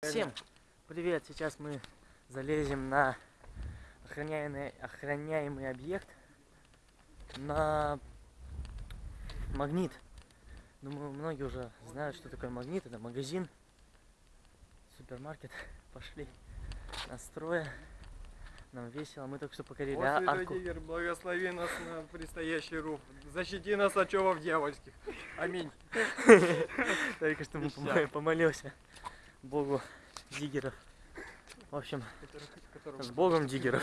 Всем привет! Сейчас мы залезем на охраняемый, охраняемый объект на магнит. Думаю, многие уже знают, что такое магнит. Это магазин, супермаркет. Пошли настроя. Нам весело. Мы только что покорили О, а- арку. Тигр, благослови нас на предстоящий рух. Защити нас от човов дьявольских. Аминь. Только что мы помолился Богу диггеров. В общем, с Богом диггеров.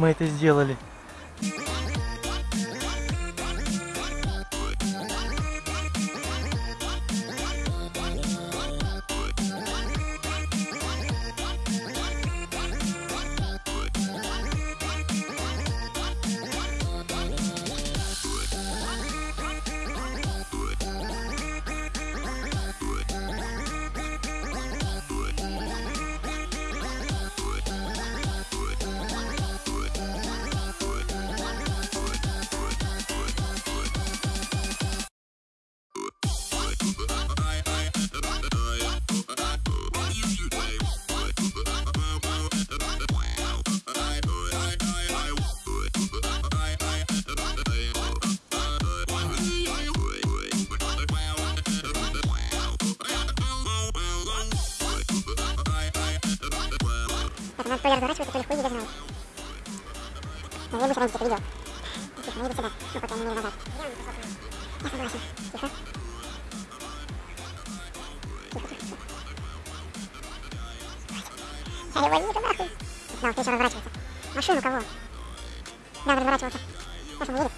Мы это сделали. Надо то ли разворачиваться, то ли хуй не. Но я быстро найдите это видео. Тихо, не иди сюда. Ну, пока не назад. Я согласен. Тихо. Тихо, тихо, тихо. Я его вижу нахуй. Да, вот еще разворачиваться. Машину кого? Да, разворачиваться. Сейчас он едет.